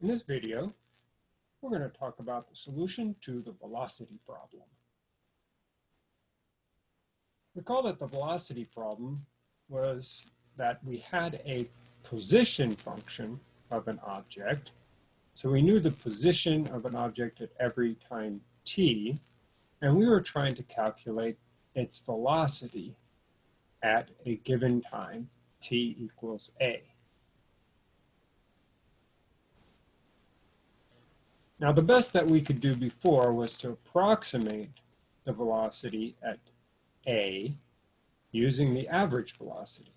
In this video, we're going to talk about the solution to the velocity problem. Recall that the velocity problem was that we had a position function of an object. So we knew the position of an object at every time t, and we were trying to calculate its velocity at a given time, t equals a. Now the best that we could do before was to approximate the velocity at a using the average velocity.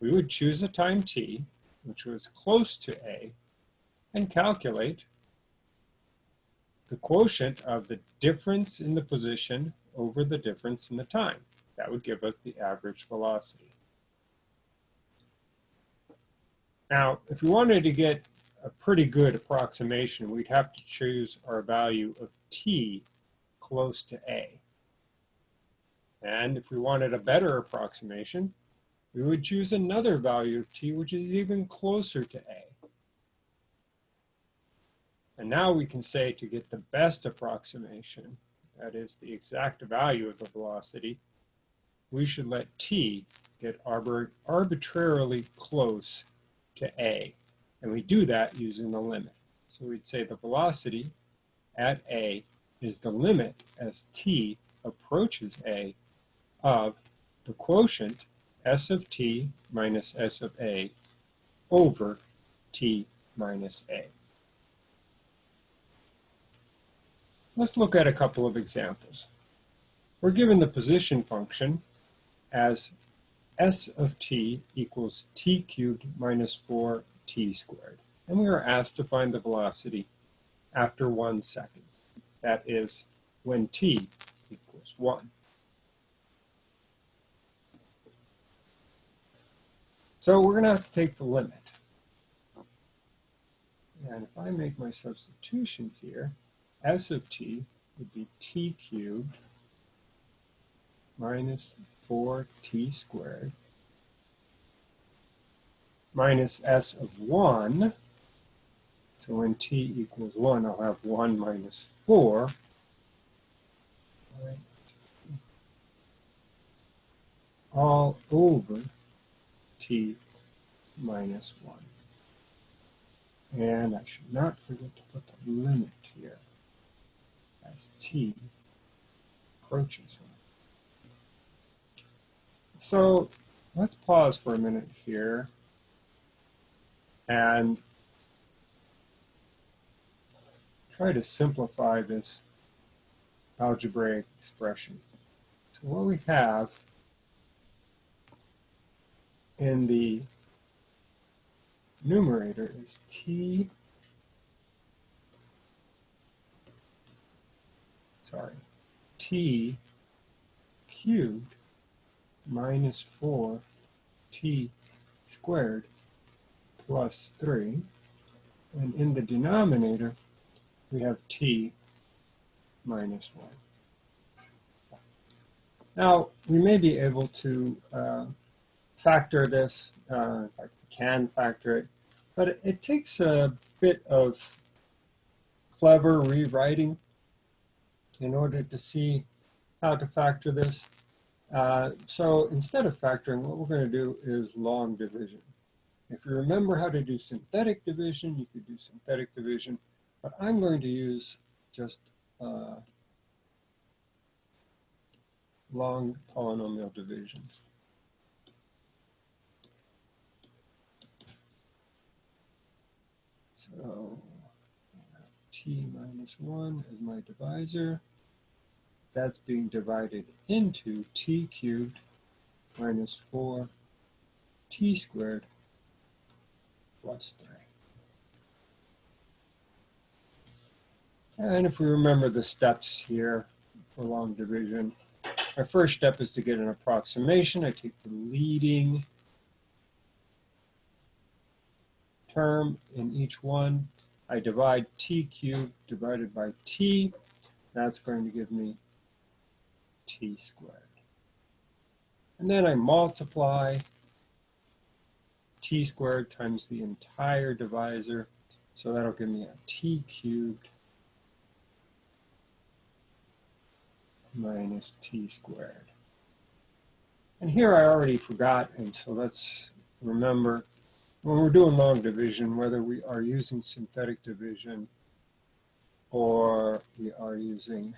We would choose a time t, which was close to a, and calculate the quotient of the difference in the position over the difference in the time. That would give us the average velocity. Now, if we wanted to get a pretty good approximation, we'd have to choose our value of t close to a. And if we wanted a better approximation, we would choose another value of t which is even closer to a. And now we can say to get the best approximation, that is the exact value of the velocity, we should let t get arbitrarily close to a. And we do that using the limit. So we'd say the velocity at a is the limit as t approaches a of the quotient s of t minus s of a over t minus a. Let's look at a couple of examples. We're given the position function as s of t equals t cubed minus 4t squared. And we are asked to find the velocity after one second. That is when t equals 1. So we're going to have to take the limit. And if I make my substitution here, s of t would be t cubed minus 4t squared minus s of 1. So when t equals 1, I'll have 1 minus 4. All over t minus 1. And I should not forget to put the limit here as t approaches 1. So let's pause for a minute here and try to simplify this algebraic expression. So what we have in the numerator is t, sorry, t cubed minus 4t squared plus 3. And in the denominator, we have t minus 1. Now, we may be able to uh, factor this, uh, in fact, we can factor it, but it, it takes a bit of clever rewriting in order to see how to factor this. Uh, so instead of factoring, what we're going to do is long division. If you remember how to do synthetic division, you could do synthetic division, but I'm going to use just uh, long polynomial division. So t minus 1 is my divisor that's being divided into t cubed minus 4 t squared plus 3. And if we remember the steps here for long division, our first step is to get an approximation. I take the leading term in each one. I divide t cubed divided by t. That's going to give me t squared. And then I multiply t squared times the entire divisor So that'll give me a t cubed minus t squared. And here I already forgot, and so let's remember when we're doing long division, whether we are using synthetic division or we are using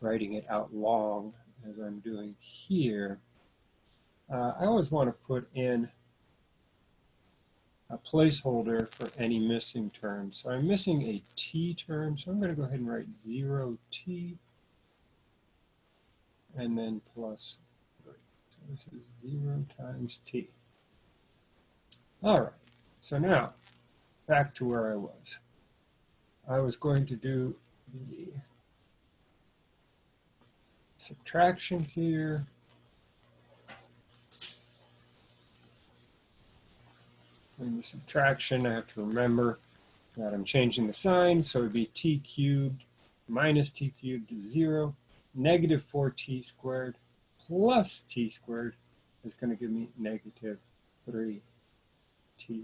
writing it out long as I'm doing here, uh, I always want to put in a placeholder for any missing terms. So I'm missing a t term, so I'm going to go ahead and write 0t and then plus 3. So this is 0 times t. All right, so now back to where I was. I was going to do the subtraction here. In the subtraction, I have to remember that I'm changing the sign, so it would be t cubed minus t cubed is 0 negative 4t squared plus t squared is going to give me negative 3t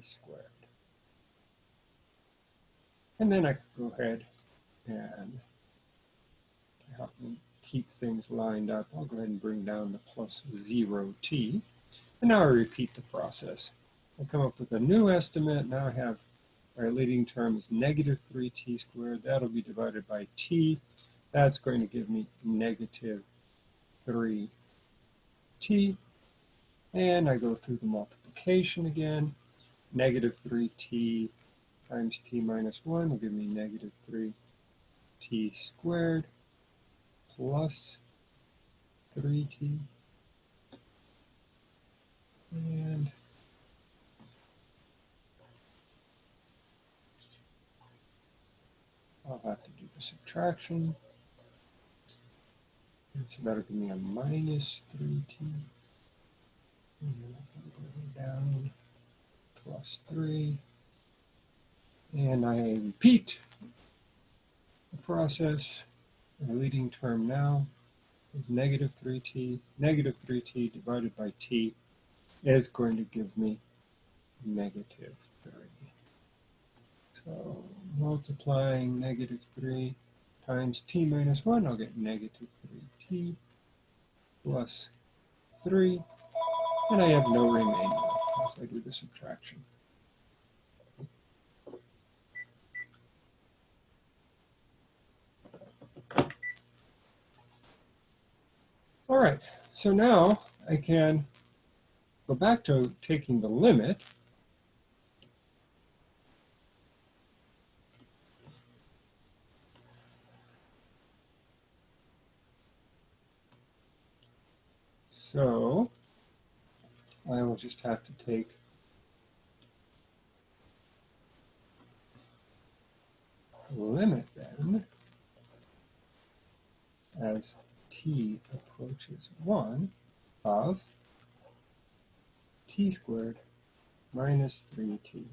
squared. And then I could go ahead and help me keep things lined up, I'll go ahead and bring down the plus 0t. And now I repeat the process. I come up with a new estimate. Now I have our leading term is negative 3t squared. That'll be divided by t. That's going to give me negative 3t. And I go through the multiplication again. Negative 3t times t minus 1 will give me negative 3t squared plus 3t. And I'll subtraction. So that'll give me a minus 3t. And then I go down plus 3. And I repeat the process. The leading term now is negative 3t. Negative 3t divided by t is going to give me negative 3. Multiplying negative 3 times t minus 1, I'll get negative 3t plus 3, and I have no remainder as I do the subtraction. All right, so now I can go back to taking the limit So I will just have to take limit then as t approaches 1 of t squared minus 3t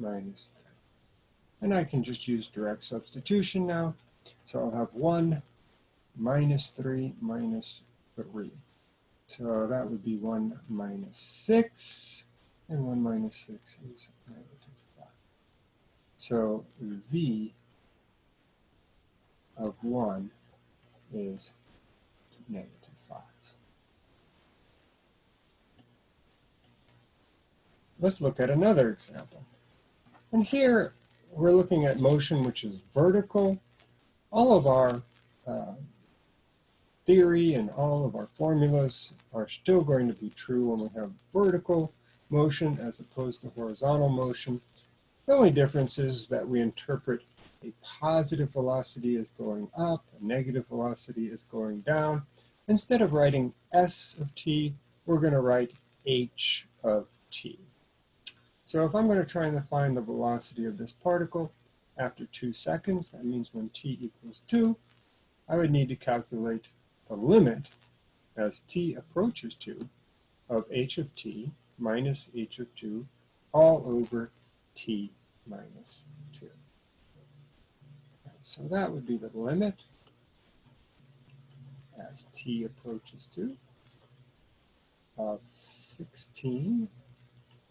minus 3. And I can just use direct substitution now. So I'll have 1 minus 3 minus 3. So that would be 1 minus 6, and 1 minus 6 is negative 5. So V of 1 is negative 5. Let's look at another example. And here we're looking at motion which is vertical. All of our uh, theory and all of our formulas are still going to be true when we have vertical motion as opposed to horizontal motion. The only difference is that we interpret a positive velocity as going up, a negative velocity as going down. Instead of writing s of t, we're going to write h of t. So if I'm going to try and find the velocity of this particle after two seconds, that means when t equals 2, I would need to calculate the limit as t approaches 2 of h of t minus h of 2 all over t minus 2. so that would be the limit as t approaches 2 of 16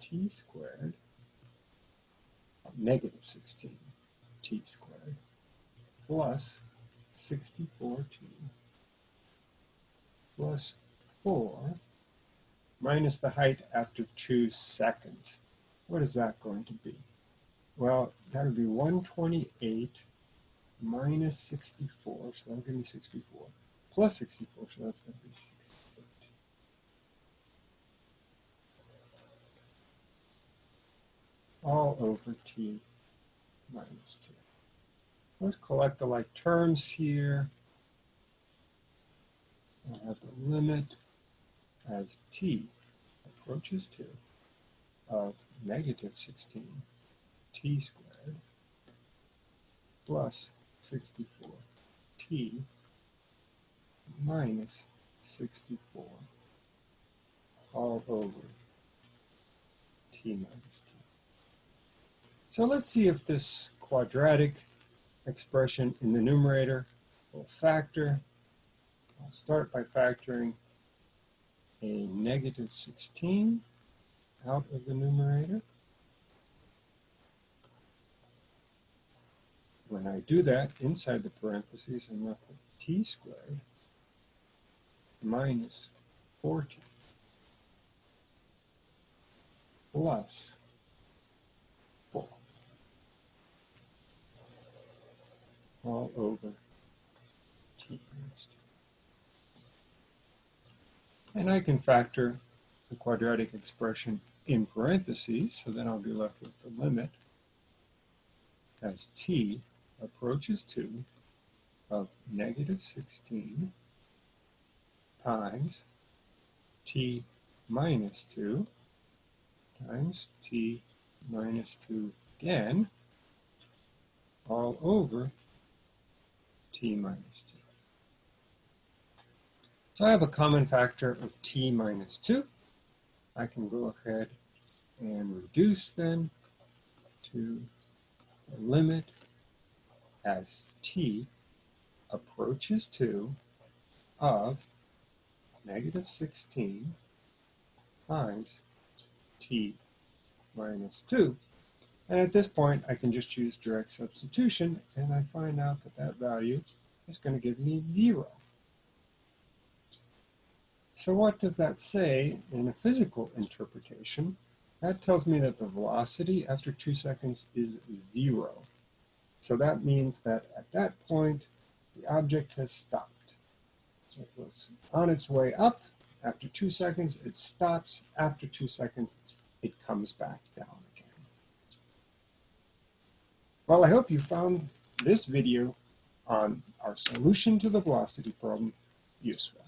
t squared negative 16 t squared plus 64t plus 4 minus the height after 2 seconds. What is that going to be? Well, that would be 128 minus 64, so that'll give me 64, plus 64, so that's going to be 68. All over t minus 2. Let's collect the like terms here. I'll have the limit as t approaches 2 of negative 16 t squared plus 64 t minus 64 all over t minus t. So let's see if this quadratic expression in the numerator will factor. Start by factoring a negative 16 out of the numerator. When I do that, inside the parentheses, I'm left with t squared minus 4t plus 4 all over t minus 2. And I can factor the quadratic expression in parentheses, so then I'll be left with the limit as t approaches 2 of negative 16 times t minus 2 times t minus 2 again all over t minus 2. So I have a common factor of t minus 2. I can go ahead and reduce then to the limit as t approaches 2 of negative 16 times t minus 2. And at this point, I can just use direct substitution, and I find out that that value is going to give me 0. So what does that say in a physical interpretation? That tells me that the velocity after 2 seconds is 0. So that means that at that point, the object has stopped. It was on its way up. After two seconds, it stops. After two seconds, it comes back down again. Well, I hope you found this video on our solution to the velocity problem useful.